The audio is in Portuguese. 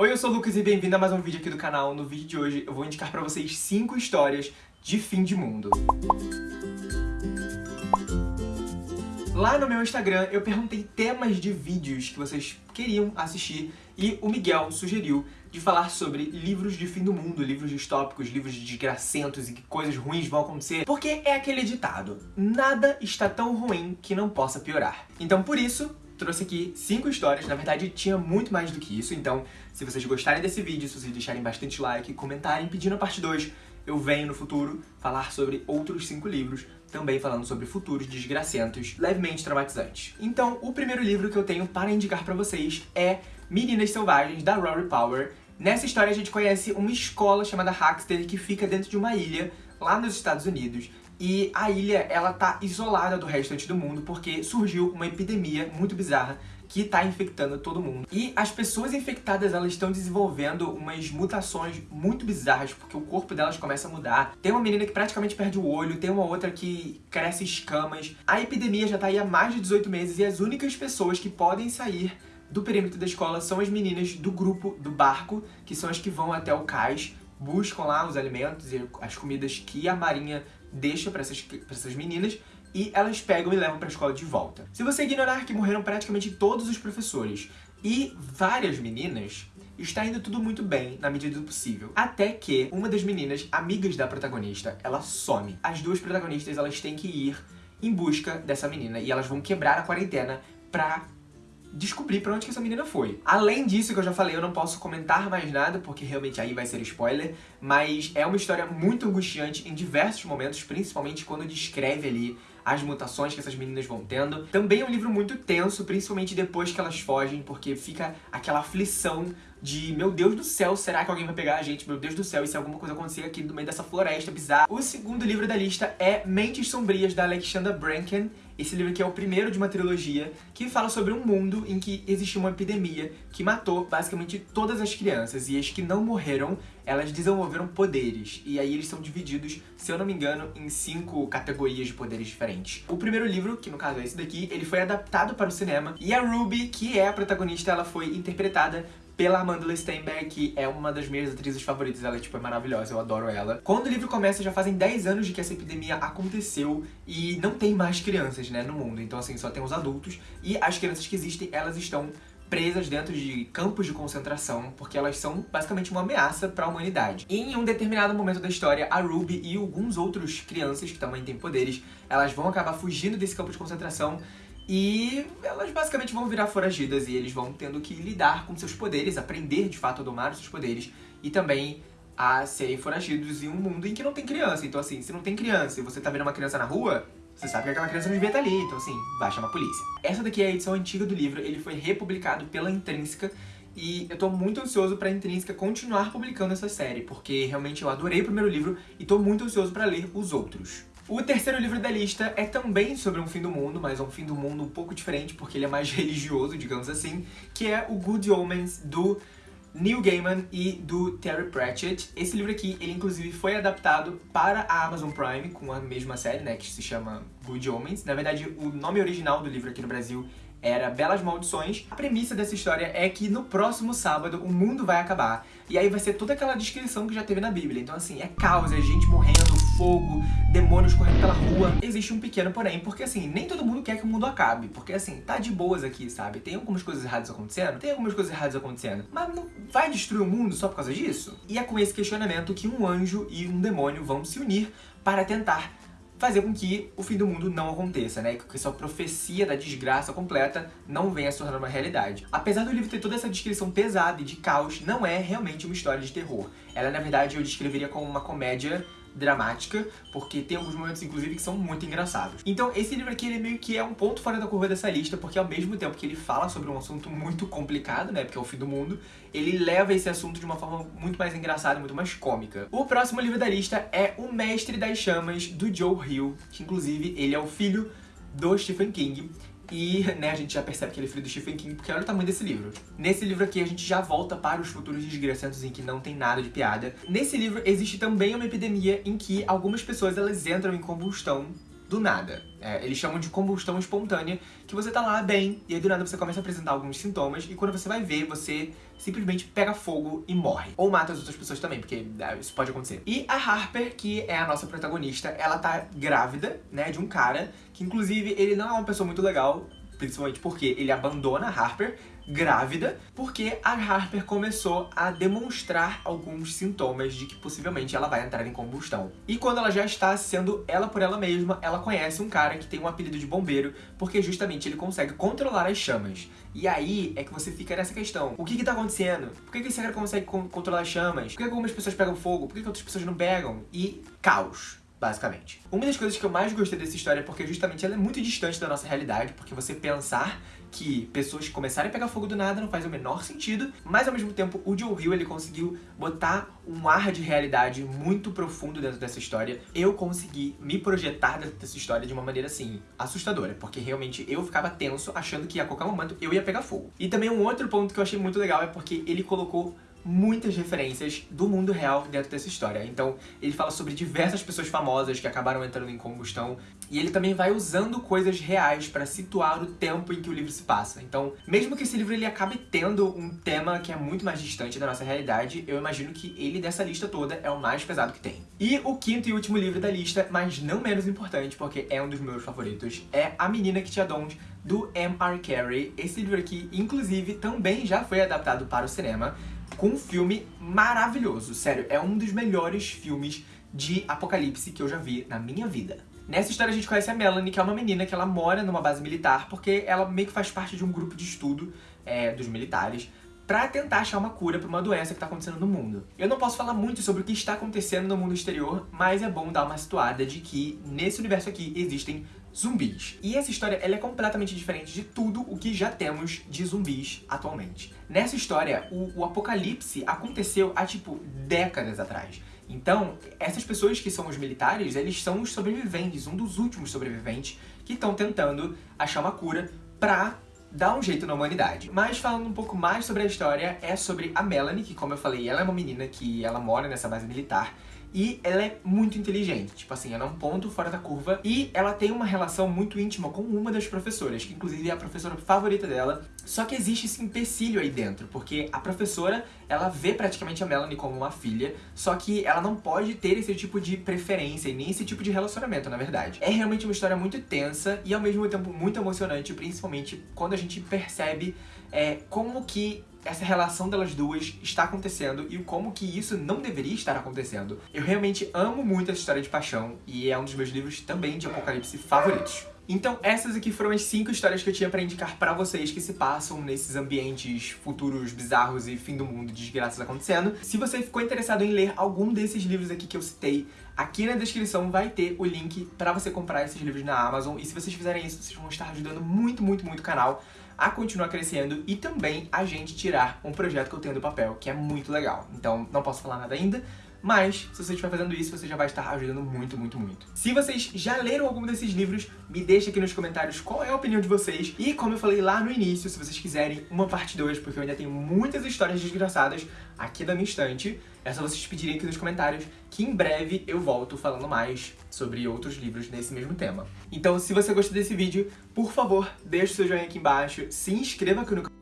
Oi, eu sou o Lucas e bem-vindo a mais um vídeo aqui do canal. No vídeo de hoje eu vou indicar pra vocês 5 histórias de fim de mundo. Lá no meu Instagram eu perguntei temas de vídeos que vocês queriam assistir e o Miguel sugeriu de falar sobre livros de fim do mundo, livros distópicos, livros de desgracentos e que coisas ruins vão acontecer, porque é aquele ditado, nada está tão ruim que não possa piorar. Então por isso, trouxe aqui cinco histórias, na verdade tinha muito mais do que isso, então se vocês gostarem desse vídeo, se vocês deixarem bastante like, comentarem pedindo a parte 2, eu venho no futuro falar sobre outros cinco livros, também falando sobre futuros desgracentos, levemente traumatizantes. Então, o primeiro livro que eu tenho para indicar pra vocês é Meninas Selvagens, da Rory Power. Nessa história a gente conhece uma escola chamada Hackster que fica dentro de uma ilha lá nos Estados Unidos e a ilha, ela tá isolada do restante do mundo porque surgiu uma epidemia muito bizarra que tá infectando todo mundo. E as pessoas infectadas, elas estão desenvolvendo umas mutações muito bizarras, porque o corpo delas começa a mudar. Tem uma menina que praticamente perde o olho, tem uma outra que cresce escamas. A epidemia já tá aí há mais de 18 meses e as únicas pessoas que podem sair do perímetro da escola são as meninas do grupo do barco, que são as que vão até o cais, buscam lá os alimentos e as comidas que a marinha deixa para essas, pra essas meninas e elas pegam e levam para a escola de volta. Se você ignorar que morreram praticamente todos os professores e várias meninas, está indo tudo muito bem, na medida do possível. Até que uma das meninas, amigas da protagonista, ela some. As duas protagonistas, elas têm que ir em busca dessa menina e elas vão quebrar a quarentena pra descobrir pra onde que essa menina foi. Além disso que eu já falei, eu não posso comentar mais nada, porque realmente aí vai ser spoiler, mas é uma história muito angustiante em diversos momentos, principalmente quando descreve ali as mutações que essas meninas vão tendo. Também é um livro muito tenso, principalmente depois que elas fogem, porque fica aquela aflição de meu Deus do céu, será que alguém vai pegar a gente? Meu Deus do céu, e se alguma coisa acontecer aqui no meio dessa floresta bizarra? O segundo livro da lista é Mentes Sombrias, da Alexandra Branken. Esse livro aqui é o primeiro de uma trilogia que fala sobre um mundo em que existe uma epidemia que matou basicamente todas as crianças e as que não morreram, elas desenvolveram poderes. E aí eles são divididos, se eu não me engano, em cinco categorias de poderes diferentes. O primeiro livro, que no caso é esse daqui, ele foi adaptado para o cinema e a Ruby, que é a protagonista, ela foi interpretada pela Amanda Steinberg, que é uma das minhas atrizes favoritas, ela tipo, é maravilhosa, eu adoro ela. Quando o livro começa, já fazem 10 anos de que essa epidemia aconteceu e não tem mais crianças, né, no mundo. Então, assim, só tem os adultos e as crianças que existem, elas estão presas dentro de campos de concentração, porque elas são basicamente uma ameaça para a humanidade. E em um determinado momento da história, a Ruby e alguns outros crianças, que também têm poderes, elas vão acabar fugindo desse campo de concentração e elas basicamente vão virar foragidas e eles vão tendo que lidar com seus poderes, aprender de fato a domar os seus poderes e também a serem foragidos em um mundo em que não tem criança. Então assim, se não tem criança e você tá vendo uma criança na rua, você sabe que aquela criança não devia estar ali, então assim, vai chamar a polícia. Essa daqui é a edição antiga do livro, ele foi republicado pela Intrínseca e eu tô muito ansioso pra Intrínseca continuar publicando essa série, porque realmente eu adorei o primeiro livro e tô muito ansioso pra ler os outros. O terceiro livro da lista é também sobre um fim do mundo, mas é um fim do mundo um pouco diferente, porque ele é mais religioso, digamos assim, que é o Good Omens, do Neil Gaiman e do Terry Pratchett. Esse livro aqui, ele inclusive foi adaptado para a Amazon Prime, com a mesma série, né, que se chama Good Omens. Na verdade, o nome original do livro aqui no Brasil era Belas Maldições. A premissa dessa história é que no próximo sábado o mundo vai acabar. E aí vai ser toda aquela descrição que já teve na Bíblia. Então assim, é caos, é gente morrendo, fogo, demônios correndo pela rua. Existe um pequeno porém, porque assim, nem todo mundo quer que o mundo acabe. Porque assim, tá de boas aqui, sabe? Tem algumas coisas erradas acontecendo? Tem algumas coisas erradas acontecendo. Mas não vai destruir o mundo só por causa disso? E é com esse questionamento que um anjo e um demônio vão se unir para tentar fazer com que o fim do mundo não aconteça, né? Que essa profecia da desgraça completa não venha se tornar uma realidade. Apesar do livro ter toda essa descrição pesada e de caos, não é realmente uma história de terror. Ela, na verdade, eu descreveria como uma comédia dramática, porque tem alguns momentos, inclusive, que são muito engraçados. Então, esse livro aqui, ele meio que é um ponto fora da curva dessa lista, porque ao mesmo tempo que ele fala sobre um assunto muito complicado, né, porque é o fim do mundo, ele leva esse assunto de uma forma muito mais engraçada, muito mais cômica. O próximo livro da lista é O Mestre das Chamas, do Joe Hill, que inclusive ele é o filho do Stephen King. E, né, a gente já percebe que ele é filho do Stephen King, porque olha o tamanho desse livro. Nesse livro aqui, a gente já volta para os futuros desgraçados em que não tem nada de piada. Nesse livro, existe também uma epidemia em que algumas pessoas, elas entram em combustão do nada. É, eles chamam de combustão espontânea, que você tá lá bem, e aí do nada você começa a apresentar alguns sintomas, e quando você vai ver, você simplesmente pega fogo e morre. Ou mata as outras pessoas também, porque é, isso pode acontecer. E a Harper, que é a nossa protagonista, ela tá grávida, né, de um cara, que inclusive ele não é uma pessoa muito legal, principalmente porque ele abandona a Harper, grávida, porque a Harper começou a demonstrar alguns sintomas de que possivelmente ela vai entrar em combustão. E quando ela já está sendo ela por ela mesma, ela conhece um cara que tem um apelido de bombeiro, porque justamente ele consegue controlar as chamas. E aí é que você fica nessa questão. O que que tá acontecendo? Por que, que esse cara consegue controlar as chamas? Por que algumas pessoas pegam fogo? Por que, que outras pessoas não pegam? E caos basicamente. Uma das coisas que eu mais gostei dessa história é porque justamente ela é muito distante da nossa realidade, porque você pensar que pessoas começarem a pegar fogo do nada não faz o menor sentido, mas ao mesmo tempo o Joe Hill ele conseguiu botar um ar de realidade muito profundo dentro dessa história. Eu consegui me projetar dentro dessa história de uma maneira assim, assustadora, porque realmente eu ficava tenso achando que a qualquer momento eu ia pegar fogo. E também um outro ponto que eu achei muito legal é porque ele colocou muitas referências do mundo real dentro dessa história. Então, ele fala sobre diversas pessoas famosas que acabaram entrando em combustão, e ele também vai usando coisas reais para situar o tempo em que o livro se passa. Então, mesmo que esse livro ele acabe tendo um tema que é muito mais distante da nossa realidade, eu imagino que ele dessa lista toda é o mais pesado que tem. E o quinto e último livro da lista, mas não menos importante, porque é um dos meus favoritos, é A Menina que Tinha Dons, do M.R. Carey. Esse livro aqui, inclusive, também já foi adaptado para o cinema, com um filme maravilhoso. Sério, é um dos melhores filmes de apocalipse que eu já vi na minha vida. Nessa história a gente conhece a Melanie, que é uma menina que ela mora numa base militar, porque ela meio que faz parte de um grupo de estudo é, dos militares, pra tentar achar uma cura pra uma doença que tá acontecendo no mundo. Eu não posso falar muito sobre o que está acontecendo no mundo exterior, mas é bom dar uma situada de que nesse universo aqui existem zumbis. E essa história ela é completamente diferente de tudo o que já temos de zumbis atualmente. Nessa história, o, o apocalipse aconteceu há, tipo, décadas atrás. Então, essas pessoas que são os militares, eles são os sobreviventes, um dos últimos sobreviventes que estão tentando achar uma cura pra dar um jeito na humanidade. Mas falando um pouco mais sobre a história, é sobre a Melanie, que como eu falei, ela é uma menina que ela mora nessa base militar, e ela é muito inteligente, tipo assim, ela é um ponto fora da curva. E ela tem uma relação muito íntima com uma das professoras, que inclusive é a professora favorita dela, só que existe esse empecilho aí dentro, porque a professora, ela vê praticamente a Melanie como uma filha, só que ela não pode ter esse tipo de preferência e nem esse tipo de relacionamento, na verdade. É realmente uma história muito tensa e ao mesmo tempo muito emocionante, principalmente quando a gente percebe é, como que essa relação delas duas está acontecendo e como que isso não deveria estar acontecendo. Eu realmente amo muito essa história de paixão e é um dos meus livros também de apocalipse favoritos. Então essas aqui foram as 5 histórias que eu tinha pra indicar pra vocês que se passam nesses ambientes futuros bizarros e fim do mundo, desgraças acontecendo. Se você ficou interessado em ler algum desses livros aqui que eu citei, aqui na descrição vai ter o link pra você comprar esses livros na Amazon. E se vocês fizerem isso, vocês vão estar ajudando muito, muito, muito o canal a continuar crescendo e também a gente tirar um projeto que eu tenho do papel, que é muito legal. Então não posso falar nada ainda, mas se você estiver fazendo isso, você já vai estar ajudando muito, muito, muito. Se vocês já leram algum desses livros, me deixa aqui nos comentários qual é a opinião de vocês. E como eu falei lá no início, se vocês quiserem uma parte 2, porque eu ainda tenho muitas histórias desgraçadas aqui da minha estante, é só vocês pedirem aqui nos comentários que em breve eu volto falando mais sobre outros livros nesse mesmo tema. Então, se você gostou desse vídeo, por favor, deixe seu joinha aqui embaixo, se inscreva aqui no canal